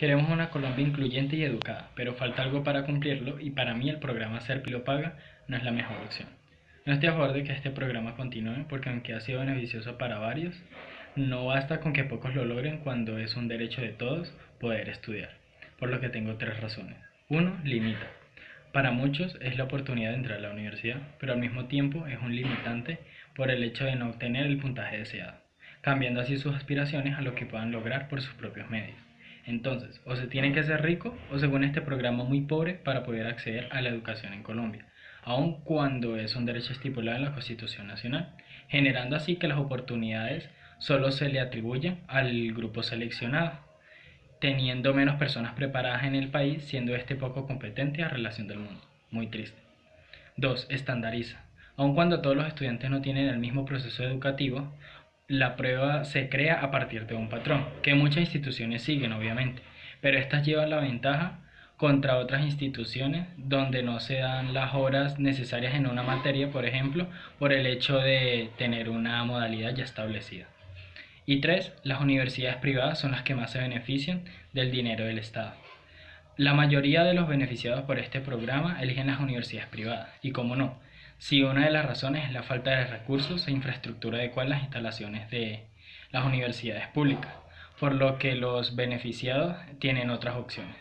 Queremos una Colombia incluyente y educada, pero falta algo para cumplirlo y para mí el programa Serpi lo paga no es la mejor opción. No estoy a favor de que este programa continúe porque aunque ha sido beneficioso para varios, no basta con que pocos lo logren cuando es un derecho de todos poder estudiar, por lo que tengo tres razones. Uno, limita. Para muchos es la oportunidad de entrar a la universidad, pero al mismo tiempo es un limitante por el hecho de no obtener el puntaje deseado, cambiando así sus aspiraciones a lo que puedan lograr por sus propios medios. Entonces, o se tiene que ser rico o según este programa muy pobre para poder acceder a la educación en Colombia, aun cuando es un derecho estipulado en la Constitución Nacional, generando así que las oportunidades solo se le atribuyen al grupo seleccionado, teniendo menos personas preparadas en el país, siendo este poco competente a relación del mundo. Muy triste. 2. Estandariza. Aun cuando todos los estudiantes no tienen el mismo proceso educativo, la prueba se crea a partir de un patrón, que muchas instituciones siguen obviamente, pero estas llevan la ventaja contra otras instituciones donde no se dan las horas necesarias en una materia, por ejemplo, por el hecho de tener una modalidad ya establecida. Y tres, las universidades privadas son las que más se benefician del dinero del Estado. La mayoría de los beneficiados por este programa eligen las universidades privadas, y como no, si una de las razones es la falta de recursos e infraestructura adecuada en las instalaciones de las universidades públicas, por lo que los beneficiados tienen otras opciones,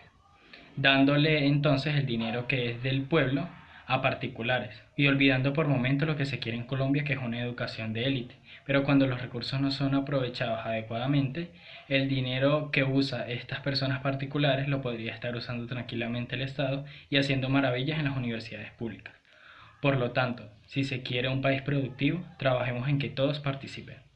dándole entonces el dinero que es del pueblo a particulares y olvidando por momento lo que se quiere en Colombia que es una educación de élite. Pero cuando los recursos no son aprovechados adecuadamente, el dinero que usa estas personas particulares lo podría estar usando tranquilamente el Estado y haciendo maravillas en las universidades públicas. Por lo tanto, si se quiere un país productivo, trabajemos en que todos participen.